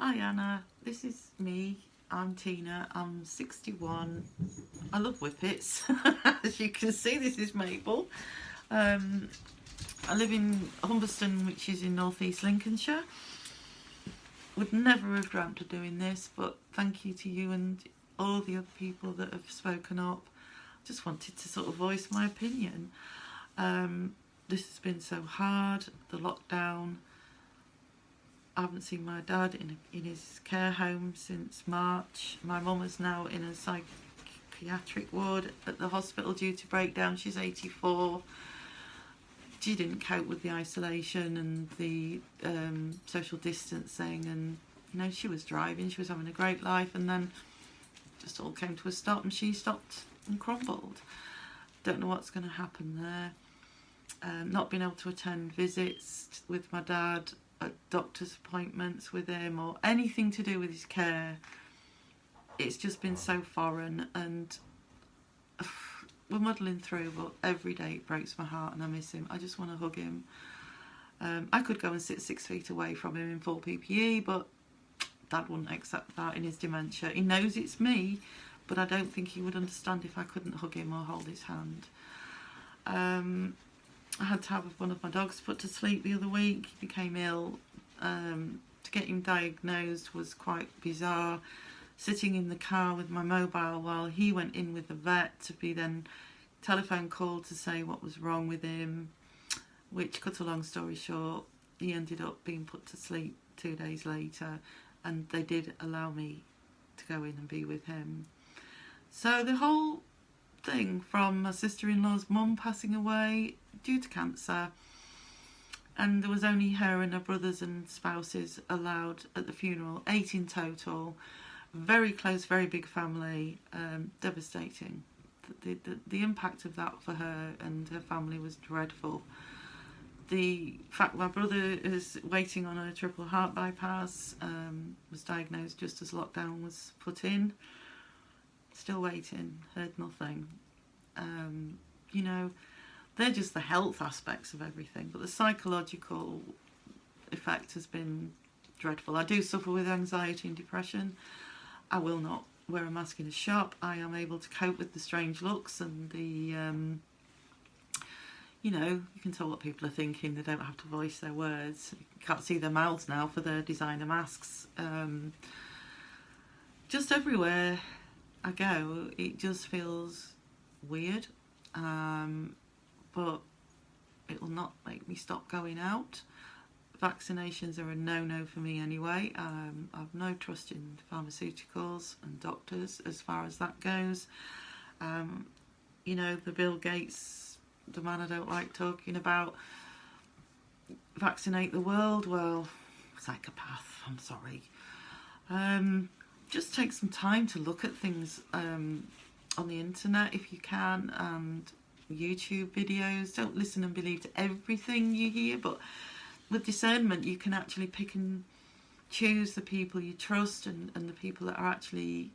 Hi Anna, this is me. I'm Tina. I'm 61. I love whippets. As you can see, this is Mabel. Um, I live in Humberston, which is in northeast Lincolnshire. Would never have dreamt of doing this, but thank you to you and all the other people that have spoken up. Just wanted to sort of voice my opinion. Um, this has been so hard, the lockdown. I haven't seen my dad in, in his care home since March. My mum is now in a psychiatric ward at the hospital due to breakdown. She's 84. She didn't cope with the isolation and the um, social distancing and you know she was driving, she was having a great life and then just all came to a stop and she stopped and crumbled. Don't know what's going to happen there. Um, not being able to attend visits with my dad, doctor's appointments with him, or anything to do with his care. It's just been so foreign, and we're muddling through. But every day it breaks my heart, and I miss him. I just want to hug him. Um, I could go and sit six feet away from him in full PPE, but Dad wouldn't accept that in his dementia. He knows it's me, but I don't think he would understand if I couldn't hug him or hold his hand. Um, I had to have one of my dogs put to sleep the other week. He became ill. Um, to get him diagnosed was quite bizarre. Sitting in the car with my mobile while he went in with the vet to be then telephone called to say what was wrong with him, which cut a long story short, he ended up being put to sleep two days later and they did allow me to go in and be with him. So the whole thing from my sister-in-law's mum passing away due to cancer and there was only her and her brothers and spouses allowed at the funeral, eight in total, very close, very big family, um, devastating. The, the, the impact of that for her and her family was dreadful. The fact my brother is waiting on a triple heart bypass, um, was diagnosed just as lockdown was put in, still waiting, heard nothing. Um, you know, they're just the health aspects of everything, but the psychological effect has been dreadful. I do suffer with anxiety and depression. I will not wear a mask in a shop. I am able to cope with the strange looks and the, um, you know, you can tell what people are thinking. They don't have to voice their words. You can't see their mouths now for their designer masks. Um, just everywhere I go, it just feels weird. Um, but it will not make me stop going out. Vaccinations are a no-no for me anyway. Um, I've no trust in pharmaceuticals and doctors as far as that goes. Um, you know, the Bill Gates, the man I don't like talking about, vaccinate the world, well, psychopath, I'm sorry. Um, just take some time to look at things um, on the internet if you can and YouTube videos. Don't listen and believe to everything you hear, but with discernment you can actually pick and choose the people you trust and, and the people that are actually,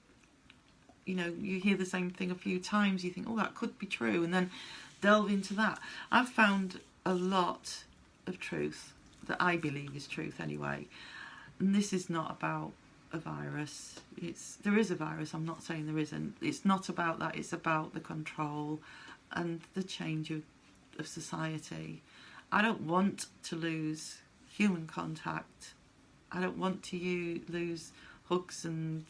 you know, you hear the same thing a few times, you think, oh, that could be true, and then delve into that. I've found a lot of truth that I believe is truth anyway. And this is not about a virus. It's there is a virus. I'm not saying there isn't. It's not about that. It's about the control and the change of, of society. I don't want to lose human contact. I don't want to you lose hugs and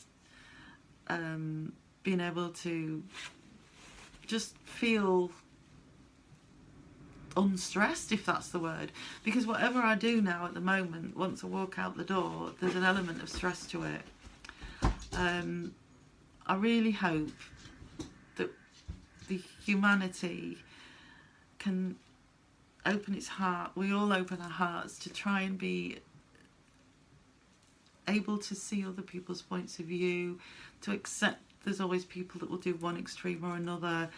um, being able to just feel unstressed if that's the word because whatever I do now at the moment once I walk out the door there's an element of stress to it um, I really hope humanity can open its heart, we all open our hearts to try and be able to see other people's points of view, to accept there's always people that will do one extreme or another,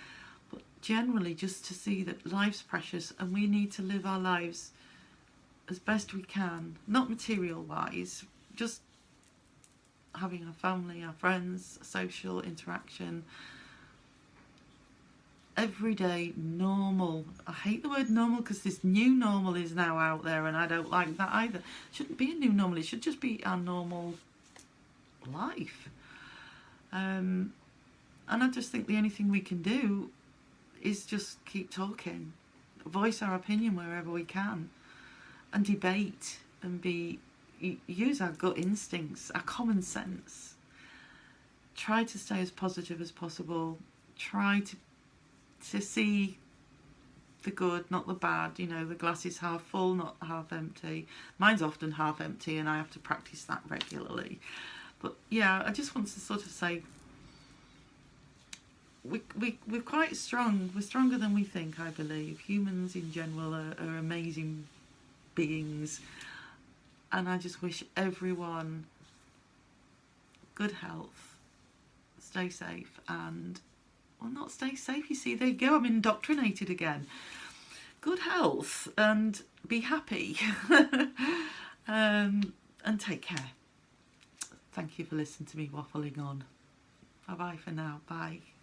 but generally just to see that life's precious and we need to live our lives as best we can, not material wise, just having our family, our friends, social interaction, everyday normal. I hate the word normal because this new normal is now out there and I don't like that either. It shouldn't be a new normal, it should just be our normal life. Um, and I just think the only thing we can do is just keep talking, voice our opinion wherever we can, and debate and be use our gut instincts, our common sense. Try to stay as positive as possible. Try to to see the good, not the bad. You know, the glass is half full, not half empty. Mine's often half empty, and I have to practice that regularly. But yeah, I just want to sort of say we, we, we're quite strong. We're stronger than we think, I believe. Humans in general are, are amazing beings. And I just wish everyone good health, stay safe, and, well, not stay safe, you see, there you go, I'm indoctrinated again. Good health and be happy um, and take care. Thank you for listening to me waffling on. Bye bye for now. Bye.